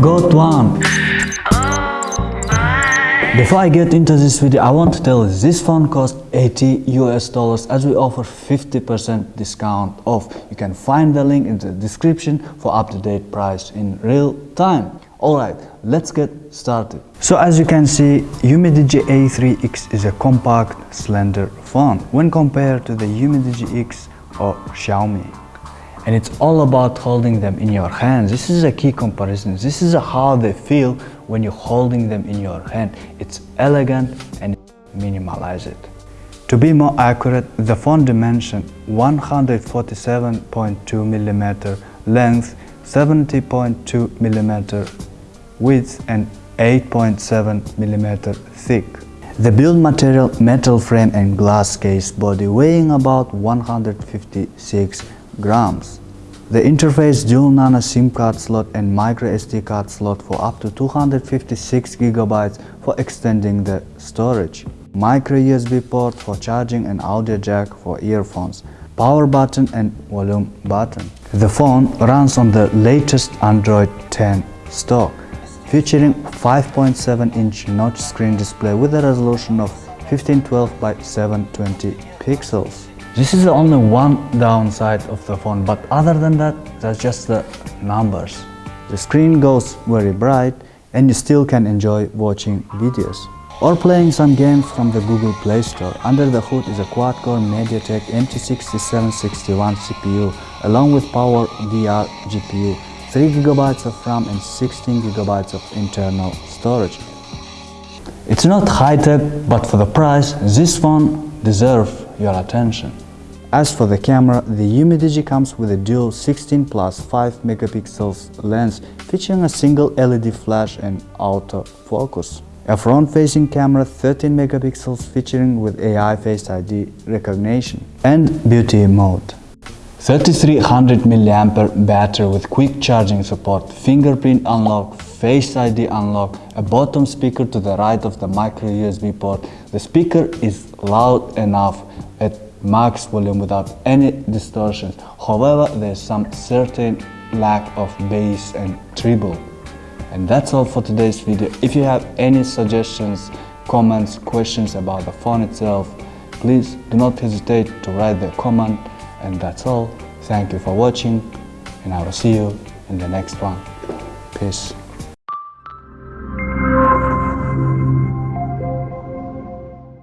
got one! Before I get into this video, I want to tell you this phone costs 80 US dollars as we offer 50% discount off. You can find the link in the description for up-to-date price in real time. Alright, let's get started. So as you can see, Umidigi A3X is a compact, slender phone when compared to the Umidigi X or Xiaomi and it's all about holding them in your hands. This is a key comparison. This is how they feel when you're holding them in your hand. It's elegant and minimalize it. To be more accurate, the phone dimension 147.2 millimeter length, 70.2 millimeter width and 8.7 millimeter thick. The build material metal frame and glass case body weighing about 156 grams. The interface dual nano SIM card slot and micro SD card slot for up to 256 gigabytes for extending the storage. Micro USB port for charging and audio jack for earphones. Power button and volume button. The phone runs on the latest Android 10 stock, featuring 5.7 inch notch screen display with a resolution of 1512 by 720 pixels. This is the only one downside of the phone, but other than that, that's just the numbers. The screen goes very bright and you still can enjoy watching videos or playing some games from the Google Play Store. Under the hood is a quad-core MediaTek MT6761 CPU along with Power VR GPU, 3GB of RAM and 16GB of internal storage. It's not high-tech, but for the price, this phone deserves your attention. As for the camera, the Umidigi comes with a dual 16 plus 5 megapixels lens featuring a single LED flash and auto focus. A front-facing camera 13 megapixels featuring with AI Face ID recognition and beauty mode. 3300 mAh battery with quick charging support, fingerprint unlock, Face ID unlock, a bottom speaker to the right of the micro USB port. The speaker is loud enough at max volume without any distortion. However, there's some certain lack of bass and treble. And that's all for today's video. If you have any suggestions, comments, questions about the phone itself, please do not hesitate to write the comment. And that's all. Thank you for watching and I will see you in the next one. Peace.